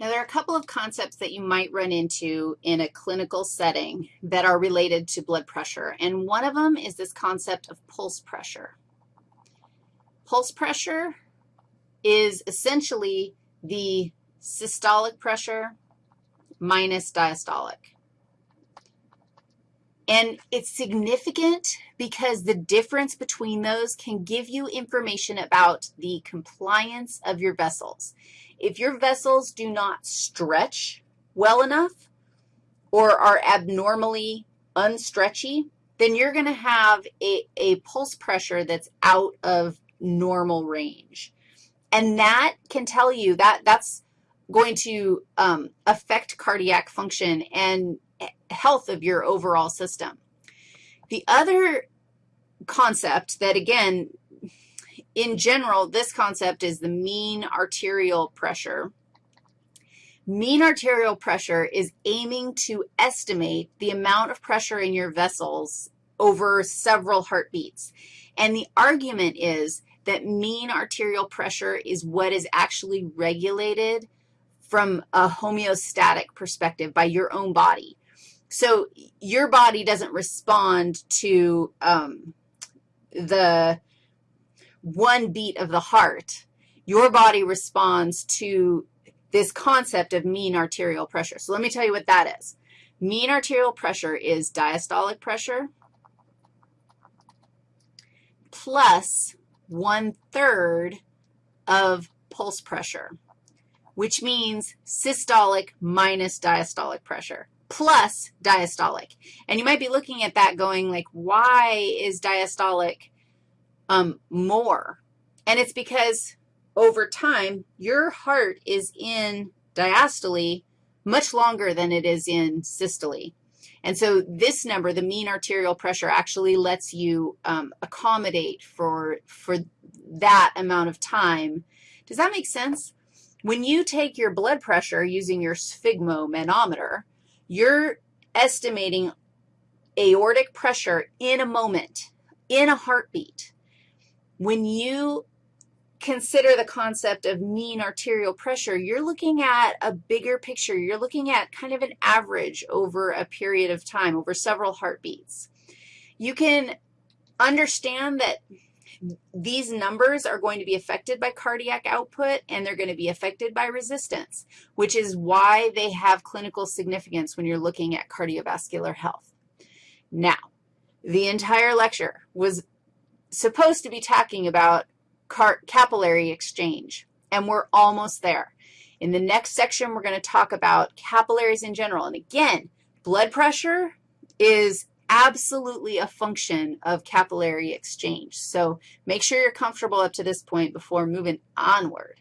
Now, there are a couple of concepts that you might run into in a clinical setting that are related to blood pressure, and one of them is this concept of pulse pressure. Pulse pressure is essentially the systolic pressure minus diastolic. And it's significant because the difference between those can give you information about the compliance of your vessels. If your vessels do not stretch well enough or are abnormally unstretchy, then you're going to have a, a pulse pressure that's out of normal range. And that can tell you that that's going to um, affect cardiac function and health of your overall system. The other concept that, again, in general, this concept is the mean arterial pressure. Mean arterial pressure is aiming to estimate the amount of pressure in your vessels over several heartbeats. And the argument is that mean arterial pressure is what is actually regulated from a homeostatic perspective by your own body. So your body doesn't respond to um, the one beat of the heart, your body responds to this concept of mean arterial pressure. So let me tell you what that is. Mean arterial pressure is diastolic pressure plus one-third of pulse pressure, which means systolic minus diastolic pressure plus diastolic. And you might be looking at that going like, why is diastolic um, more. And it's because over time, your heart is in diastole much longer than it is in systole. And so this number, the mean arterial pressure, actually lets you um, accommodate for, for that amount of time. Does that make sense? When you take your blood pressure using your sphygmomanometer, you're estimating aortic pressure in a moment, in a heartbeat. When you consider the concept of mean arterial pressure, you're looking at a bigger picture. You're looking at kind of an average over a period of time, over several heartbeats. You can understand that these numbers are going to be affected by cardiac output, and they're going to be affected by resistance, which is why they have clinical significance when you're looking at cardiovascular health. Now, the entire lecture was supposed to be talking about capillary exchange, and we're almost there. In the next section, we're going to talk about capillaries in general. And again, blood pressure is absolutely a function of capillary exchange. So make sure you're comfortable up to this point before moving onward.